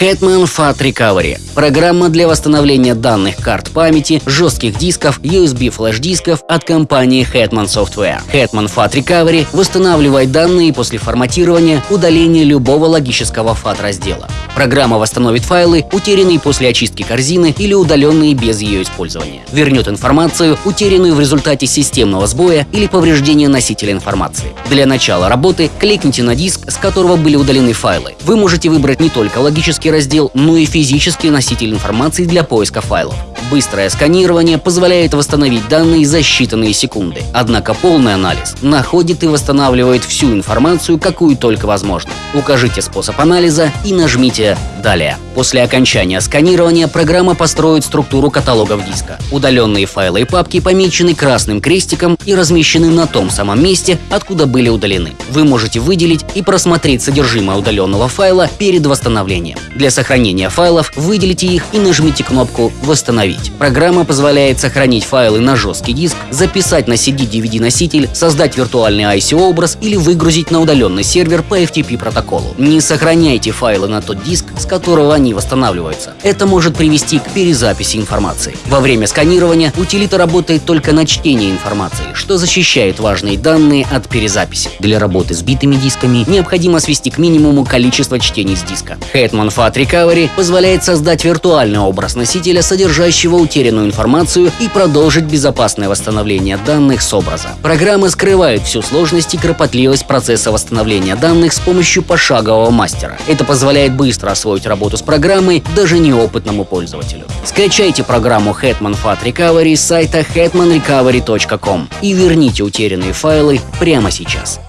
Hetman Fat Recovery – программа для восстановления данных карт памяти, жестких дисков, USB флеш-дисков от компании Hetman Software. Hetman Fat Recovery восстанавливает данные после форматирования, удаления любого логического FAT раздела. Программа восстановит файлы, утерянные после очистки корзины или удаленные без ее использования. Вернет информацию, утерянную в результате системного сбоя или повреждения носителя информации. Для начала работы кликните на диск, с которого были удалены файлы. Вы можете выбрать не только логический раздел, но и физический носитель информации для поиска файлов. Быстрое сканирование позволяет восстановить данные за считанные секунды. Однако полный анализ находит и восстанавливает всю информацию, какую только возможно. Укажите способ анализа и нажмите «Далее». После окончания сканирования программа построит структуру каталогов диска. Удаленные файлы и папки помечены красным крестиком и размещены на том самом месте, откуда были удалены. Вы можете выделить и просмотреть содержимое удаленного файла перед восстановлением. Для сохранения файлов выделите их и нажмите кнопку «Восстановить». Программа позволяет сохранить файлы на жесткий диск, записать на CD-DVD-носитель, создать виртуальный IC-образ или выгрузить на удаленный сервер по FTP протоколу. Не сохраняйте файлы на тот диск, с которого они восстанавливаются. Это может привести к перезаписи информации. Во время сканирования утилита работает только на чтение информации, что защищает важные данные от перезаписи. Для работы с битыми дисками необходимо свести к минимуму количество чтений с диска. Hetman Fat Recovery позволяет создать виртуальный образ носителя, содержащего утерянную информацию и продолжить безопасное восстановление данных с образа. Программы скрывают всю сложность и кропотливость процесса восстановления данных с помощью пошагового мастера. Это позволяет быстро освоить работу с программой даже неопытному пользователю. Скачайте программу Hetman Fat Recovery с сайта hetmanrecovery.com и верните утерянные файлы прямо сейчас.